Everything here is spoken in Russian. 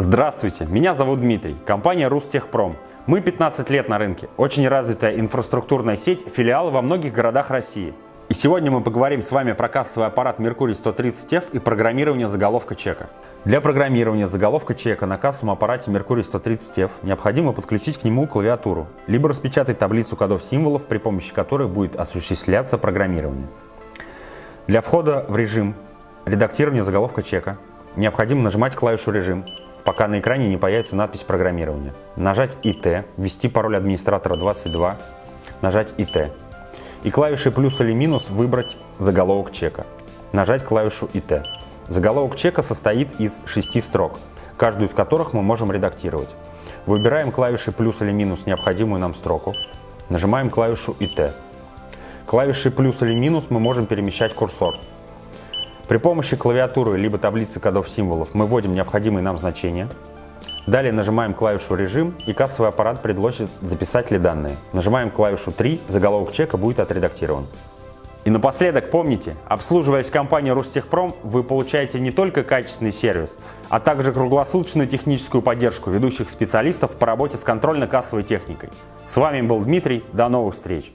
Здравствуйте, меня зовут Дмитрий, компания Рустехпром. Мы 15 лет на рынке, очень развитая инфраструктурная сеть, филиалы во многих городах России. И сегодня мы поговорим с вами про кассовый аппарат Mercury 130F и программирование заголовка чека. Для программирования заголовка чека на кассовом аппарате Mercury 130F необходимо подключить к нему клавиатуру, либо распечатать таблицу кодов символов, при помощи которой будет осуществляться программирование. Для входа в режим редактирования заголовка чека необходимо нажимать клавишу «Режим», пока на экране не появится надпись программирования. Нажать «ИТ», ввести пароль администратора 22, нажать «ИТ» и клавишей плюс или минус выбрать заголовок чека. Нажать клавишу ИТ. Заголовок чека состоит из шести строк, каждую из которых мы можем редактировать. Выбираем клавишей плюс или минус необходимую нам строку, нажимаем клавишу ИТ. Клавишей плюс или минус мы можем перемещать курсор. При помощи клавиатуры либо таблицы кодов символов мы вводим необходимые нам значения, Далее нажимаем клавишу «Режим» и кассовый аппарат предложит записать ли данные. Нажимаем клавишу 3, заголовок чека будет отредактирован. И напоследок помните, обслуживаясь компанией Ростехпром, вы получаете не только качественный сервис, а также круглосуточную техническую поддержку ведущих специалистов по работе с контрольно-кассовой техникой. С вами был Дмитрий, до новых встреч!